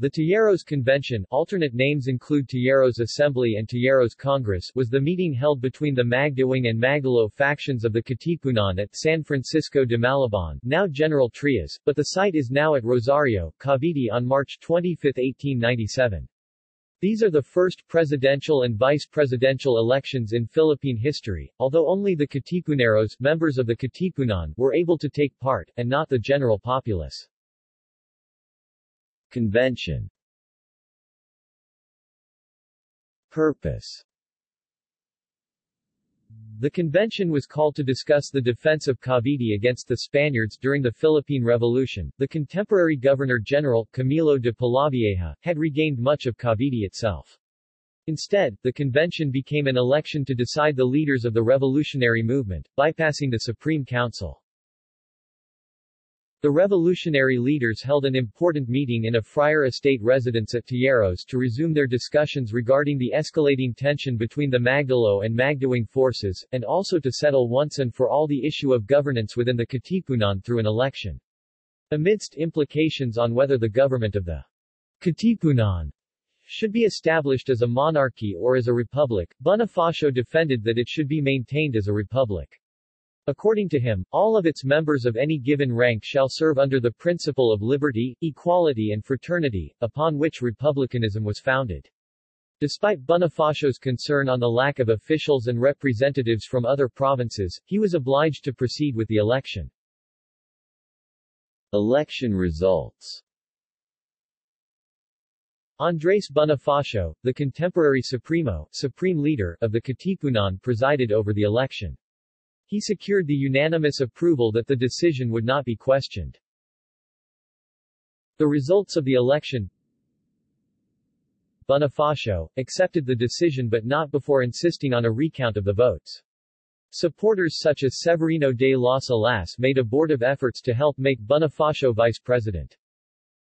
The Tejeros Convention alternate names include Tejeros Assembly and Tejeros Congress was the meeting held between the Magdiwang and Magdalo factions of the Katipunan at San Francisco de Malabon, now General Trias, but the site is now at Rosario, Cavite on March 25, 1897. These are the first presidential and vice-presidential elections in Philippine history, although only the Katipuneros members of the Katipunan were able to take part, and not the general populace. Convention Purpose The convention was called to discuss the defense of Cavite against the Spaniards during the Philippine Revolution. The contemporary Governor-General, Camilo de Polavieja, had regained much of Cavite itself. Instead, the convention became an election to decide the leaders of the revolutionary movement, bypassing the Supreme Council. The revolutionary leaders held an important meeting in a friar estate residence at Tejeros to resume their discussions regarding the escalating tension between the Magdalo and Magdiwang forces, and also to settle once and for all the issue of governance within the Katipunan through an election. Amidst implications on whether the government of the Katipunan should be established as a monarchy or as a republic, Bonifacio defended that it should be maintained as a republic. According to him, all of its members of any given rank shall serve under the principle of liberty, equality and fraternity, upon which republicanism was founded. Despite Bonifacio's concern on the lack of officials and representatives from other provinces, he was obliged to proceed with the election. Election results Andres Bonifacio, the contemporary Supremo supreme leader of the Katipunan presided over the election. He secured the unanimous approval that the decision would not be questioned. The results of the election Bonifacio, accepted the decision but not before insisting on a recount of the votes. Supporters such as Severino de las Alas made abortive efforts to help make Bonifacio vice president.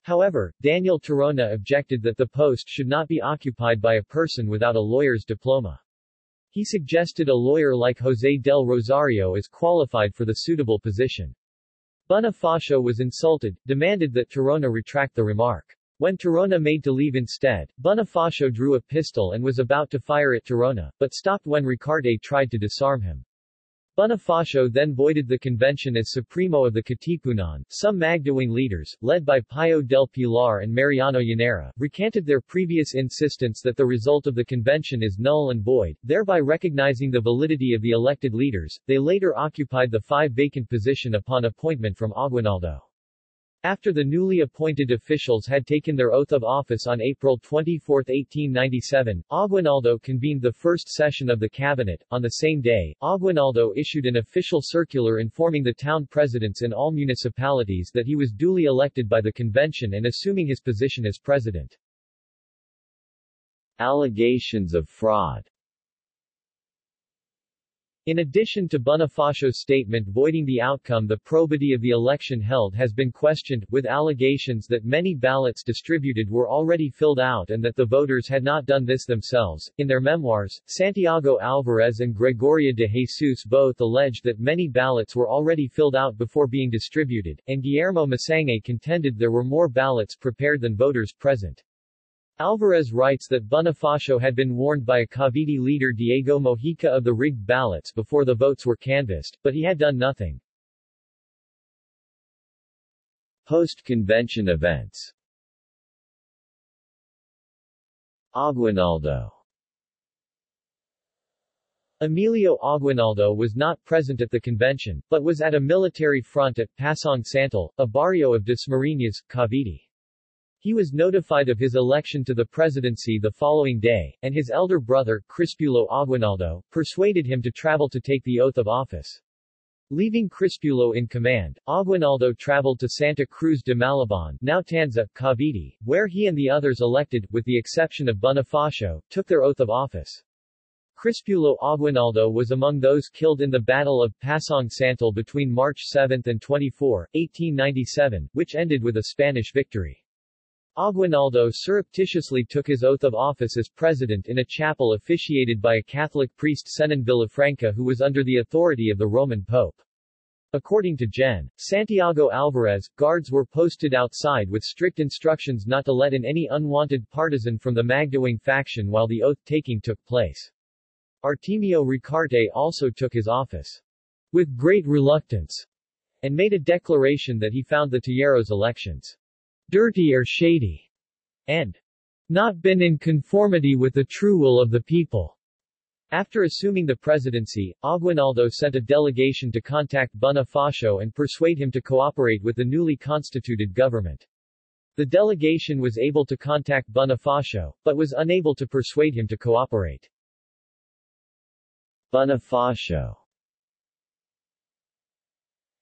However, Daniel Tirona objected that the post should not be occupied by a person without a lawyer's diploma. He suggested a lawyer like José del Rosario is qualified for the suitable position. Bonifacio was insulted, demanded that Tirona retract the remark. When Tirona made to leave instead, Bonifacio drew a pistol and was about to fire at Tirona, but stopped when Ricarte tried to disarm him. Bonifacio then voided the convention as Supremo of the Katipunan. Some Magdiwang leaders, led by Pio del Pilar and Mariano Llanera, recanted their previous insistence that the result of the convention is null and void, thereby recognizing the validity of the elected leaders. They later occupied the five vacant position upon appointment from Aguinaldo. After the newly appointed officials had taken their oath of office on April 24, 1897, Aguinaldo convened the first session of the cabinet. On the same day, Aguinaldo issued an official circular informing the town presidents in all municipalities that he was duly elected by the convention and assuming his position as president. Allegations of fraud in addition to Bonifacio's statement voiding the outcome the probity of the election held has been questioned, with allegations that many ballots distributed were already filled out and that the voters had not done this themselves. In their memoirs, Santiago Alvarez and Gregoria de Jesus both alleged that many ballots were already filled out before being distributed, and Guillermo Masangkay contended there were more ballots prepared than voters present. Alvarez writes that Bonifacio had been warned by a Cavite leader Diego Mojica of the rigged ballots before the votes were canvassed, but he had done nothing. Post-convention events Aguinaldo Emilio Aguinaldo was not present at the convention, but was at a military front at Pasong Santol, a barrio of Dasmariñas, Cavite. He was notified of his election to the presidency the following day, and his elder brother, Crispulo Aguinaldo, persuaded him to travel to take the oath of office. Leaving Crispulo in command, Aguinaldo traveled to Santa Cruz de Malabon now Tanza, Cavite, where he and the others elected, with the exception of Bonifacio, took their oath of office. Crispulo Aguinaldo was among those killed in the Battle of Pasong Santol between March 7 and 24, 1897, which ended with a Spanish victory. Aguinaldo surreptitiously took his oath of office as president in a chapel officiated by a Catholic priest Zenon Villafranca who was under the authority of the Roman Pope. According to Gen. Santiago Alvarez, guards were posted outside with strict instructions not to let in any unwanted partisan from the Magdiwang faction while the oath-taking took place. Artemio Ricarte also took his office with great reluctance and made a declaration that he found the Tejeros elections dirty or shady and not been in conformity with the true will of the people. After assuming the presidency, Aguinaldo sent a delegation to contact Bonifacio and persuade him to cooperate with the newly constituted government. The delegation was able to contact Bonifacio, but was unable to persuade him to cooperate. Bonifacio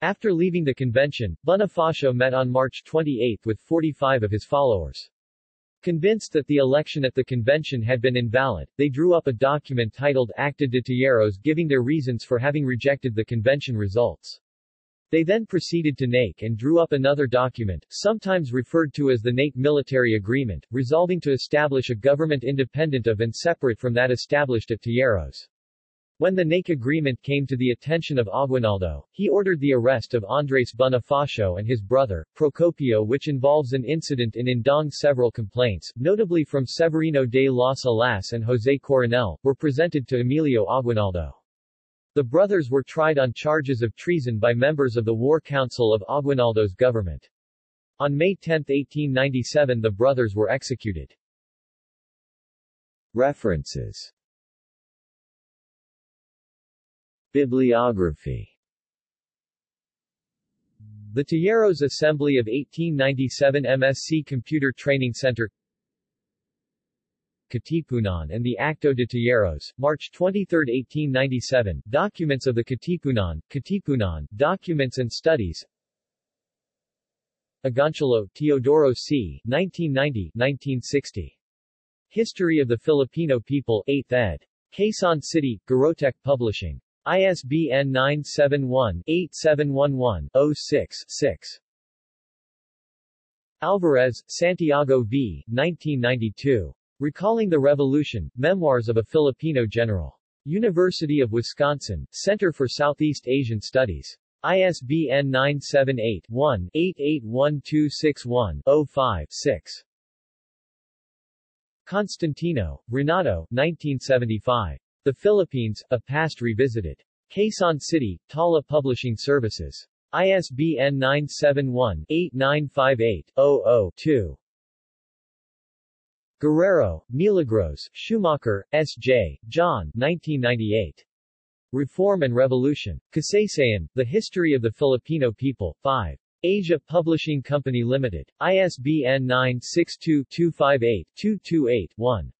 After leaving the convention, Bonifacio met on March 28 with 45 of his followers. Convinced that the election at the convention had been invalid, they drew up a document titled Acta de Tejeros giving their reasons for having rejected the convention results. They then proceeded to NAIC and drew up another document, sometimes referred to as the NAIC Military Agreement, resolving to establish a government independent of and separate from that established at Tejeros. When the NAIC agreement came to the attention of Aguinaldo, he ordered the arrest of Andres Bonifacio and his brother, Procopio which involves an incident in Indang several complaints, notably from Severino de las Alas and José Coronel, were presented to Emilio Aguinaldo. The brothers were tried on charges of treason by members of the War Council of Aguinaldo's government. On May 10, 1897 the brothers were executed. References Bibliography The Tejeros Assembly of 1897 MSc Computer Training Center Katipunan and the Acto de Tejeros, March 23, 1897, Documents of the Katipunan, Katipunan, Documents and Studies Agoncillo, Teodoro C., 1990-1960. History of the Filipino People, 8th ed. Quezon City, Garotech Publishing. ISBN 971-8711-06-6. Alvarez, Santiago v. 1992. Recalling the Revolution, Memoirs of a Filipino General. University of Wisconsin, Center for Southeast Asian Studies. ISBN 978-1-881261-05-6. Constantino, Renato 1975. The Philippines, A Past Revisited. Quezon City, Tala Publishing Services. ISBN 971-8958-00-2. Guerrero, Milagros, Schumacher, S.J., John 1998. Reform and Revolution. Kasaysayan, The History of the Filipino People, 5. Asia Publishing Company Limited. ISBN 962-258-228-1.